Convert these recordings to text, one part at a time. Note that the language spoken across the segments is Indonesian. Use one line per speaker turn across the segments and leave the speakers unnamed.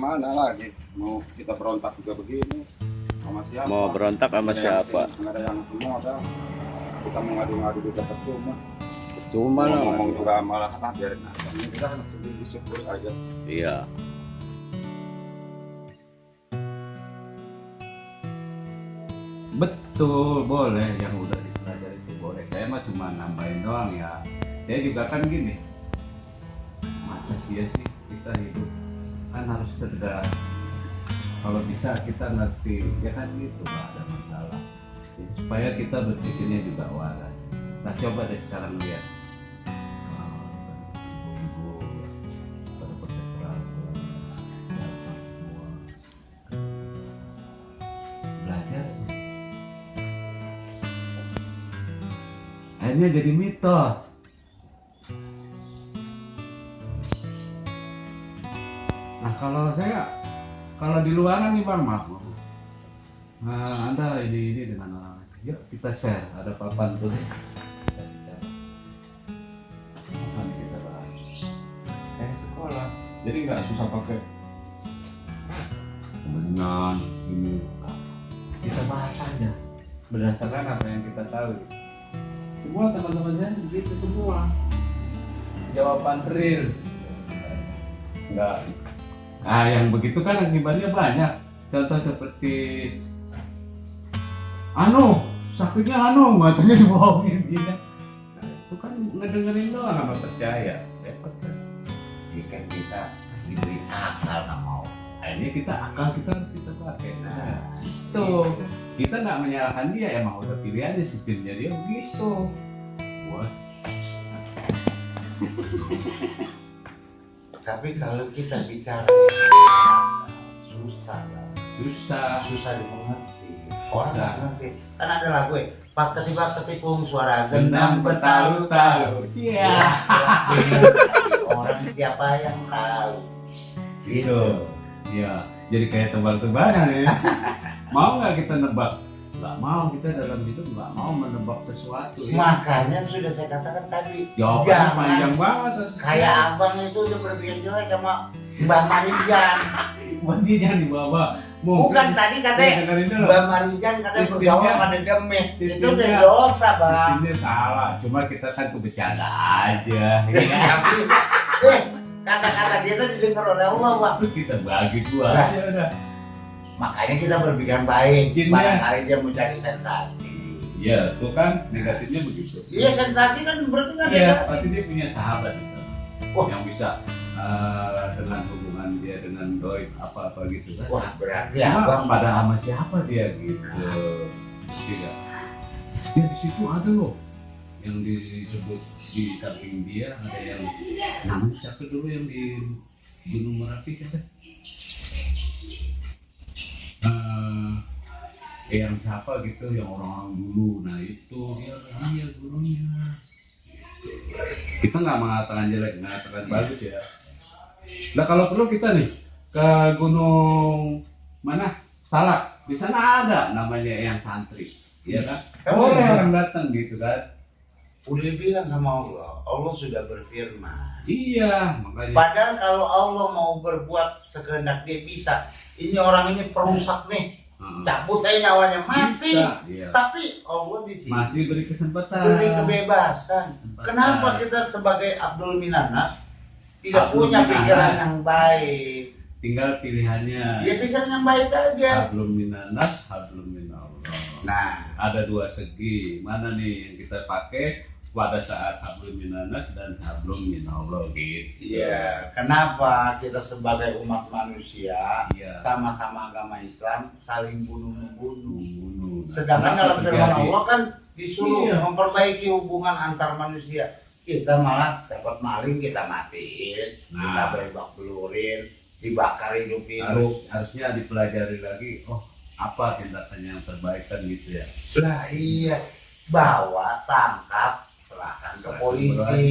Ya, gimana lagi? Mau kita berontak juga begini sama siapa?
Mau berontak sama siapa?
nggak ada yang semua ada kita mengadu-ngadu juga percuma.
Cuma
Mau
lah.
Ngomong juga malah ah biarin aja. Ini kita kan sendiri disyukur aja.
Iya.
Betul, boleh yang udah dipelajari itu boleh. Saya mah cuma nambahin doang ya. Saya juga kan gini. Masa sia sih kita hidup kan harus cerdas. Kalau bisa kita ngerti, ya kan gitu nggak ada masalah. Jadi, supaya kita berpikirnya juga waras. Nah coba deh sekarang lihat. Akhirnya jadi mitos kalau saya kalau di luaran nih bang maaf nah, anda ini ini dengan orang lain. yuk kita share. Ada papan tulis. Nih kita bahas. Kayak sekolah. Jadi nggak susah pakai. Kemenyan ini. Kita bahas aja berdasarkan apa yang kita tahu. Semua teman-teman saya begitu semua. Jawaban real. Enggak nah yang begitu kan akibatnya banyak. Contoh seperti anu sakitnya anu matanya dibohongin gitu nah, itu kan ngedengerin doang sama percaya? Repot kan
kita diberi akal sama
akhirnya kita akal kita harus kita pakai. Nah itu kita nggak menyalahkan dia emang udah pilihannya sistemnya dia begitu. Wah,
tapi kalau kita bicara susah lah.
susah.
Susah dimengerti. Orang nggak ngerti. Kan ada lagu ya pak ketipa ketipung suara
Gendam
gendam betalu-talu
Iya.
orang siapa yang tahu?
Gitu ya jadi kayak tebak-tebakan ya. Mau nggak kita nebak nggak mau kita dalam hidup nggak mau menebak sesuatu ya.
Makanya sudah saya katakan tadi
jawabannya
Jangan.
panjang banget.
Kayak abang itu udah berpikir jelek sama Mbak Marijan.
Berarti jangan dibawa
bukan tadi katanya Mbak Marijan katanya bergaul pada demet itu udah dosa bang.
ini salah. Cuma kita kan bercanda aja ya kan?
Tapi, eh, kata-kata dia tuh didengar oleh Allah bang.
Terus kita bagi dua
Nah. Makanya kita berpikir baik
Jinnya.
barangkali dia mau cari sensasi
Iya, itu kan negatifnya begitu.
iya sensasi kan berarti kan
Iya, pasti dia punya sahabat di sana.
Wah.
Yang bisa eh, dengan hubungan dia dengan doi apa apa gitu kan.
wah berarti
Cuma
abang
pada sama siapa dia gitu. Tidak. Ya di situ ada loh yang disebut di samping dia ada yang namanya siapa dulu yang di Gunung Merapi siapa? Yang siapa gitu yang orang-orang dulu. Nah itu. Dia dia gurunya. Kita nggak mengatakan jelek mengatakan bagus ya. Nah kalau perlu kita nih ke gunung mana? Salak. Di sana ada namanya yang santri. Ya kan?
Oh,
boleh
iya.
orang datang gitu kan.
Udah bilang sama Allah Allah sudah berfirman.
Iya makanya.
Padahal kalau Allah mau berbuat sekehendak dia bisa. Ini orang ini perusak nih
Heeh.
cabut aja nyawanya. Mati.
Bisa, iya.
tapi Allah di sini
masih beri kesempatan.
Beri kebebasan.
Kesempatan.
kenapa kita sebagai Abdul Minanas tidak
Abdul
punya
Minanas.
pikiran yang baik?
Tinggal pilihannya.
Dia pikiran yang baik aja.
Hablum minanas hablum minallah.
Nah.
Ada dua segi. Mana nih yang kita pakai pada saat hablum minanas dan hablum minallah gitu
Iya, kenapa kita sebagai umat manusia
Iya.
sama-sama agama Islam saling bunuh-membunuh?
Membunuh.
Sedangkan dalam firman? Allah kan disuruh
Iya.
memperbaiki hubungan antar manusia. Kita malah dapat maling kita matiin,
Nah.
kita berebak belurin, dibakar hidup-hidup.
Harus, harusnya dipelajari lagi oh apa tindakan yang terbaik kan gitu ya
Lah iya, bawa, tangkap, serahkan ke polisi.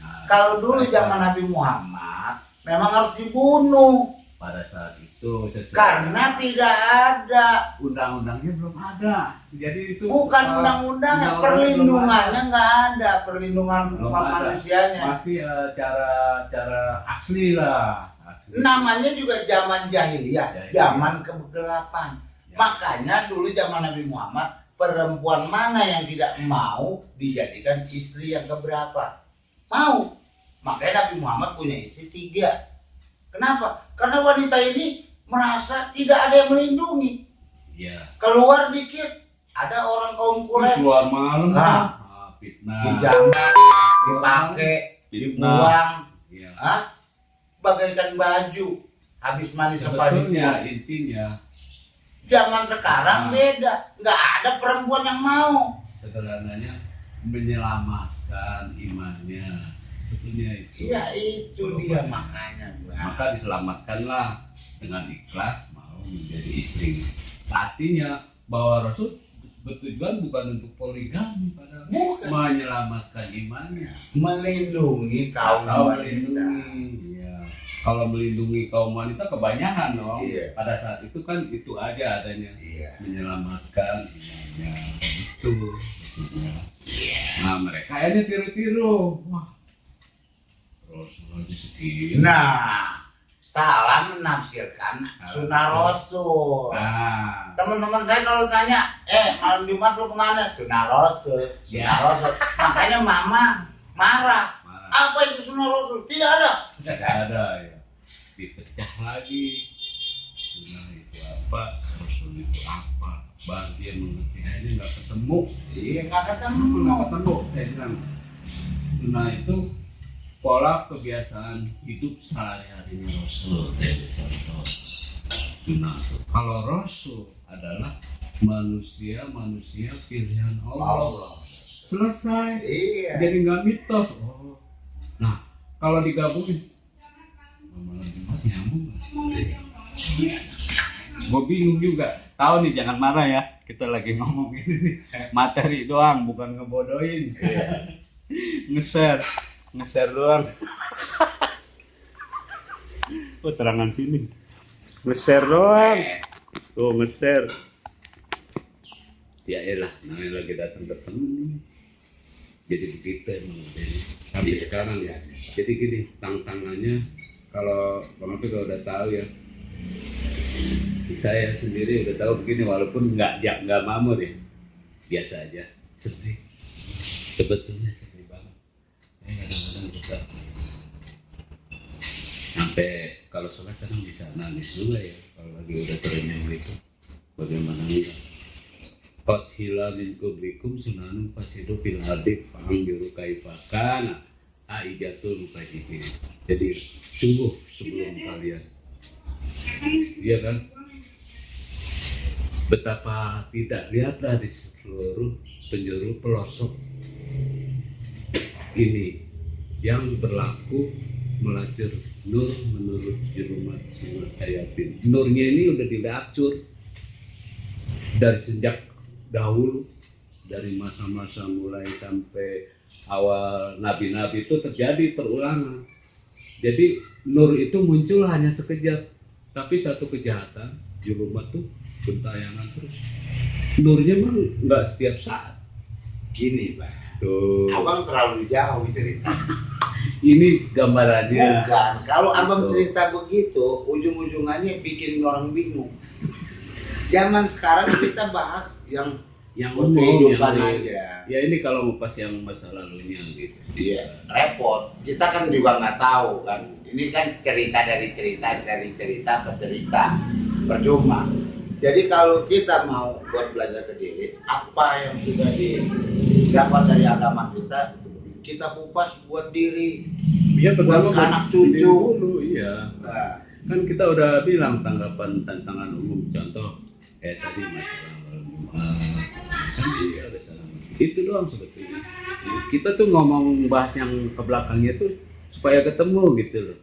Nah,
Kalau dulu zaman Nabi Muhammad memang harus dibunuh.
Pada saat itu
karena tidak ada.
Undang-undangnya belum ada. Jadi itu
bukan
uh,
undang-undangnya
undang-undangnya
perlindungannya nggak ada. Perlindungan
Belum
umat
ada.
manusianya.
Masih uh, cara cara asli lah. Asli.
Namanya juga zaman jahiliyah,
Jahiliyah.
zaman kegelapan.
Ya.
Makanya dulu zaman Nabi Muhammad perempuan mana yang tidak mau dijadikan istri yang keberapa? Mau. Makanya Nabi Muhammad punya istri tiga. Kenapa? Karena wanita ini merasa tidak ada yang melindungi.
Iya.
Keluar dikit, ada orang kaum Quraisy
keluar malam
Nah.
ah, fitnah
dijambak, dipakai,
Fitnah.
dibuang,
Iya.
ah, bagaikan baju. Habis mandi
sebetulnya
sepatu.
intinya
Zaman sekarang
Nah.
beda, nggak ada perempuan yang mau.
sederhananya menyelamatkan imannya sebetulnya itu
Iya itu dia makanya gua.
maka diselamatkanlah dengan ikhlas mau menjadi istri artinya bahwa Rasul bertujuan bukan untuk poligami pada
Bukan.
menyelamatkan imannya
melindungi kaum
atau
wanita.
melindungi ya. Kalau melindungi kaum wanita kebanyakan dong
Iya.
pada saat itu kan itu aja adanya
Iya.
menyelamatkan imannya itu maksudnya. nah mereka akhirnya tiru-tiru wah segini
Nah, salah menafsirkan sunnah Rasul.
nah
Teman-teman saya kalau tanya, eh malam Jumat lu ke mana? Sunnah Rasul. Sunnah
Ya.
Rasul. Makanya mama marah.
marah
Apa itu sunnah Rasul? Tidak ada.
tidak ada ya dipecah lagi sunnah itu apa rasul itu apa? Baru dia mengerti. Akhirnya nggak ketemu.
Iya nggak
nggak
ketemu.
ketemu saya bilang sunnah itu pola kebiasaan hidup sehari-harinya rasul. Sunnah itu kalau rasul adalah manusia manusia pilihan Allah.
Allah.
selesai.
Iya.
jadi nggak mitos. Oh. Nah kalau digabungin jumat nyambung gue bingung juga. Tahu nih jangan marah ya. Kita lagi ngomong ini. Materi doang bukan ngebodohin. Nge-share. Nge-share doang. Oh terangan sini. Nge-share doang. Tuh nge-share. Ya elah namanya lagi datang ketemu nih. Jadi begitu emang sampai sekarang ya. Jadi gini tantangannya kalau bang Api kalau udah tahu ya saya sendiri udah tahu begini walaupun nggak ya, nggak mamur ya. Biasa aja. Sedih. Sebetulnya sedih banget. Sampai kalau sholat kadang bisa nangis juga ya kalau lagi udah terenyuh gitu. Bagaimana enggak Qatila min kublikum sunanun fasidu fil ardi fa'ambiru kaifakana aijatul mukajibin. Jadi sungguh sebelum kalian. Iya kan betapa tidak lihatlah di seluruh penjuru pelosok ini yang berlaku melacur nur menurut jerumat silat sayatin nurnya ini udah dilacur dari sejak dahulu dari masa-masa mulai sampai awal nabi-nabi itu terjadi perulangan. Jadi nur itu muncul hanya sekejap. Tapi satu kejahatan julumat tuh gentayangan terus nurnya mah nggak setiap saat
Gini, Pak.
tuh
Abang terlalu jauh cerita.
ini gambarannya
Bukan. Kalau abang cerita begitu, ujung-ujungannya bikin orang bingung. Zaman sekarang kita bahas yang
yang umum
kehidupan
yang
aja.
ya ini kalau pas yang masa lalunya gitu
Iya, repot. Kita kan juga nggak tahu kan. Ini kan cerita dari cerita dari cerita ke cerita. Percuma. Jadi kalau kita mau buat belajar ke diri, apa yang sudah didapat dari agama kita, kita kupas buat diri.
ya
Buat anak cucu.
dulu iya.
Nah,
kan kita udah bilang tanggapan tantangan umum contoh eh tadi masalah kan iya ada salah itu doang sebetulnya kita tuh ngomong bahas yang ke belakangnya tuh supaya ketemu gitu loh.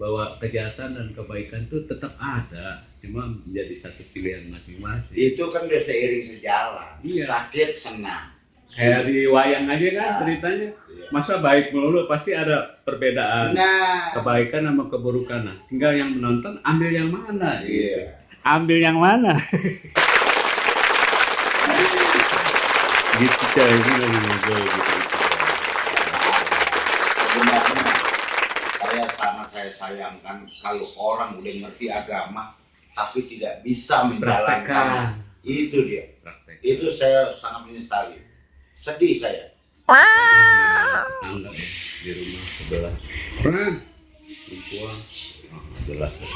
Bahwa kejahatan dan kebaikan tuh tetap ada cuma menjadi satu pilihan masing-masing
itu kan udah seiring sejalan.
Iya.
Sakit senang.
kayak di wayang aja kan
Nah.
ceritanya
Iya.
masa baik melulu pasti ada perbedaan
Nah,
kebaikan sama keburukan nah tinggal yang menonton ambil yang mana gitu.
iya.
ambil yang mana gitu coy ini lagi ngobrol gitu
Sebenarnya saya sama saya sayangkan kalau orang udah ngerti agama tapi tidak bisa menjalankan itu dia
Praktek.
itu saya sangat menyesali sedih saya
Tetangga ya, di rumah sebelah. Perempuan. Oh, jelas ya.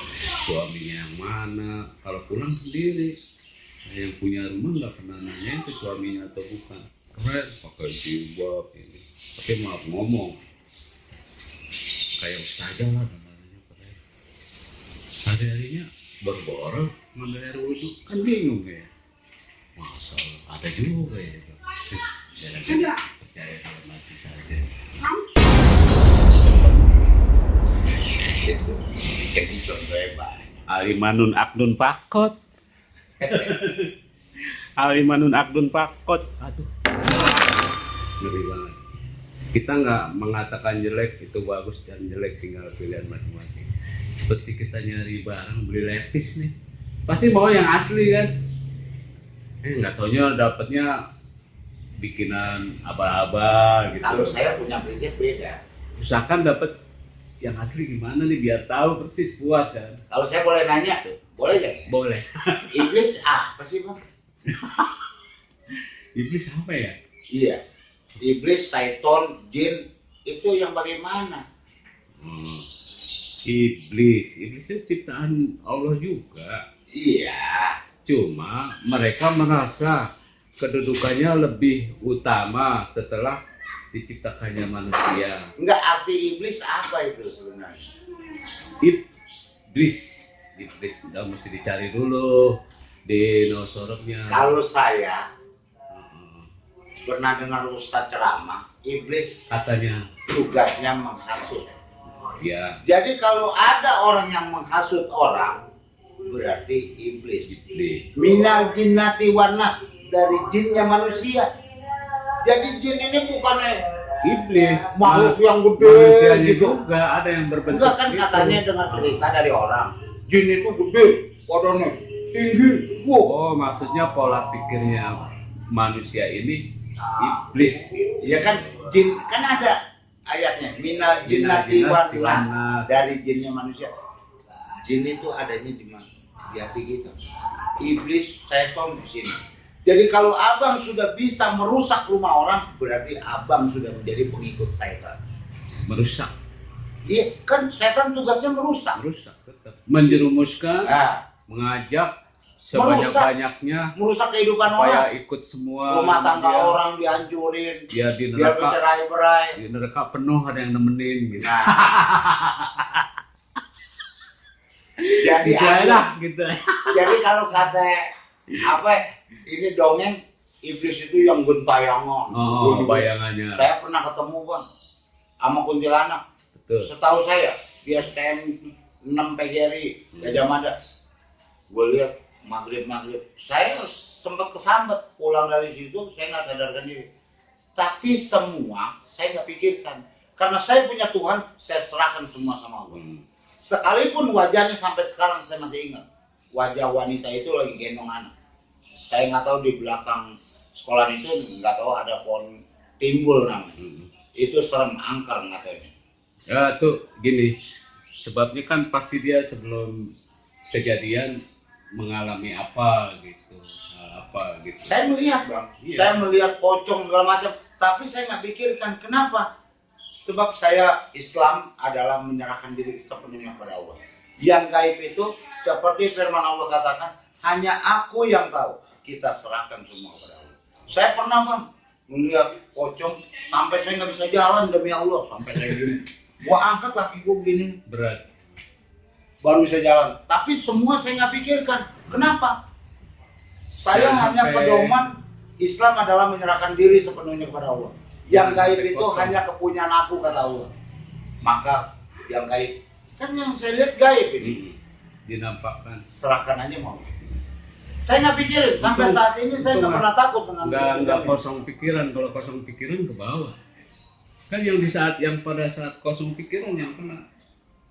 suaminya yang mana. Kalau pulang sendiri. Nah, yang punya rumah nggak pernah nanya itu suaminya atau bukan. Keren, pakai jilbab ini. Tapi maaf ngomong. Kayak ustazah lah namanya keren. Hari-harinya berborol ngambil air wudhu kan bingung ya. Masa ada juga ya. Percaya kalau saja.
itu
Alimanun Akdun Fakot. Alimanun Akdun Fakot. Aduh. Ngeri banget. Kita nggak mengatakan jelek itu bagus dan jelek tinggal pilihan masing-masing. Seperti kita nyari barang beli lepis nih, pasti mau yang asli kan? Eh nggak taunya dapatnya bikinan aba-aba gitu.
kalau saya punya prinsip beda.
Usahakan dapat yang asli gimana nih biar tahu persis puas kan?
Kalau saya boleh nanya boleh nggak?
Boleh.
Iblis apa sih bang?
Iblis apa ya?
Iya. Iblis syaiton jin itu yang bagaimana?
Hmm. Iblis. Iblis itu ciptaan Allah juga.
Iya.
Cuma mereka merasa kedudukannya lebih utama setelah diciptakannya manusia.
Enggak arti iblis apa itu sebenarnya?
iblis. Iblis nggak mesti dicari dulu. Di nosoroknya
Kalau saya pernah dengar Ustadz ceramah, iblis
katanya.
tugasnya menghasut.
Ya
Jadi kalau ada orang yang menghasut orang, berarti iblis.
iblis
Minal jinnati wanas dari jinnya manusia. Jadi jin ini bukannya
iblis
makhluk
Ma-
yang gede
manusianya
gitu.
juga ada yang berbentuk
Enggak kan
gitu.
katanya dengar cerita dari orang, jin itu gede, badannya tinggi, wow.
oh maksudnya pola pikirnya manusia ini iblis
Ya kan jin kan ada ayatnya minal jinnati
jinnati
wan nas
wan nas.
dari jinnya manusia. Jin itu adanya di mana? Di hati kita. Iblis, setan di sini. Jadi kalau abang sudah bisa merusak rumah orang, berarti abang sudah menjadi pengikut setan.
merusak
Iya, kan setan tugasnya merusak.
merusak tetap menjerumuskan
Nah,
mengajak sebanyak banyaknya
merusak kehidupan
supaya
orang.
ikut semua
Rumah tangga
dia,
orang dihancurin,
dia di neraka di neraka penuh ada yang nemenin gitu
Nah. Jadi
gitu lah gitu
Jadi kalau kata apa ini dongeng iblis itu yang gentayangan.
oh bayangannya
Saya pernah ketemu bang sama kuntilanak.
betul
Setahu saya dia STM 6 PGRI Gajah Mada. Gue lihat maghrib maghrib. Saya sempat kesambet pulang dari situ saya nggak sadarkan diri. Tapi semua saya nggak pikirkan karena saya punya Tuhan saya serahkan semua sama Allah.
Hmm.
Sekalipun wajahnya sampai sekarang saya masih ingat. Wajah wanita itu lagi gendong anak. Saya nggak tahu di belakang sekolah itu nggak tahu ada pohon timbul namanya.
Hmm.
Itu serem angker katanya.
ya tuh gini sebabnya kan pasti dia sebelum kejadian mengalami apa gitu hal apa gitu
Saya melihat bang,
Iya.
saya melihat pocong segala macam. Tapi saya nggak pikirkan kenapa. Sebab saya Islam adalah menyerahkan diri sepenuhnya pada Allah. Yang gaib itu seperti firman Allah katakan, hanya aku yang tahu. Kita serahkan semua kepada Allah. Saya pernah bang melihat pocong sampai saya nggak bisa jalan demi Allah sampai saya gini. Gua angkat kaki gua begini
berat
baru bisa jalan. Tapi semua saya nggak pikirkan. Kenapa? Saya
Jangan
hanya
sampai-
pedoman Islam adalah menyerahkan diri sepenuhnya kepada Allah. Yang gaib itu
kosong.
hanya kepunyaan aku kata Allah. Maka yang gaib kan yang saya lihat gaib ini.
Hmm. dinampakkan
Serahkan aja mau. Saya nggak pikirin sampai
Itu-
saat ini saya nggak pernah takut dengan
nggak nggak kosong pikiran kalau kosong pikiran ke bawah kan yang di saat yang pada saat kosong pikiran yang kena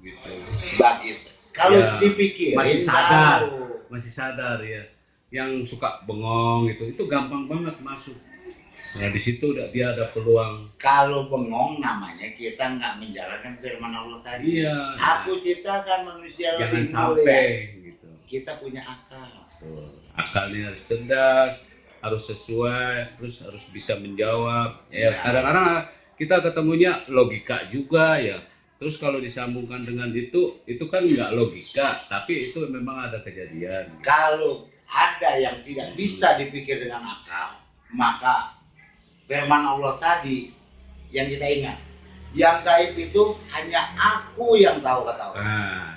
gitu
Bagi kalau
Ya,
dipikirin
masih sadar.
tahu.
masih sadar ya yang suka bengong itu itu gampang banget masuk Nah di situ udah dia ada peluang.
Kalau bengong namanya kita nggak menjalankan firman Allah tadi.
Iya.
Aku ciptakan manusia
Jangan
lebih
sampai
mulia.
gitu.
Kita punya akal.
Tuh, Akalnya harus cerdas, harus sesuai, terus harus bisa menjawab. Ya
Ya.
kadang-kadang kita ketemunya logika juga ya. Terus kalau disambungkan dengan itu, itu kan nggak logika, tapi itu memang ada kejadian.
Kalau ada yang tidak bisa dipikir dengan akal, maka firman Allah tadi yang kita ingat, yang gaib itu hanya aku yang tahu kata Allah.
Nah,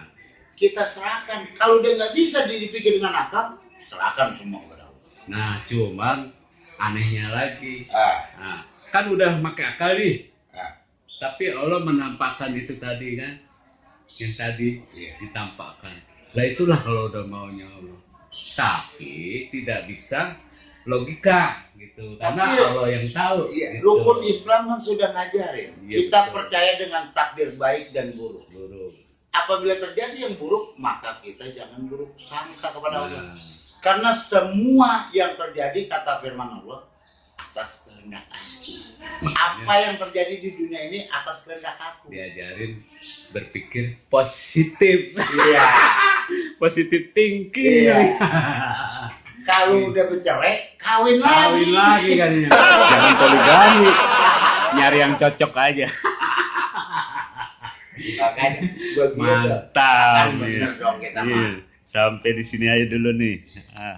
Kita serahkan. Kalau dia nggak bisa dipikir dengan akal, serahkan semua kepada Allah.
nah cuman anehnya lagi,
Ah,
nah, kan udah pakai akal nih, tapi Allah menampakkan itu tadi kan, yang tadi
iya.
ditampakkan. Lah itulah kalau udah maunya Allah. Tapi tidak bisa logika gitu, karena
Tapi-
Allah yang tahu.
Iya,
gitu.
rukun Islam kan sudah ngajarin.
Iya,
kita
betul.
percaya dengan takdir baik dan buruk.
Buruk.
Apabila terjadi yang buruk, maka kita jangan buruk sangka kepada Allah.
Nah,
Karena semua yang terjadi kata firman Allah atas kehendak aku. Apa yang terjadi di dunia ini atas kehendak aku.
diajarin berpikir positif,
Iya.
positif thinking.
Iya. Kalau udah bercerai, kawin lagi.
Kawin lagi kan. Jangan poligami. Nyari yang cocok aja.
Makanya.
Mantap.
Kan bener dong kita mah.
Sampai di sini aja dulu nih. Ah.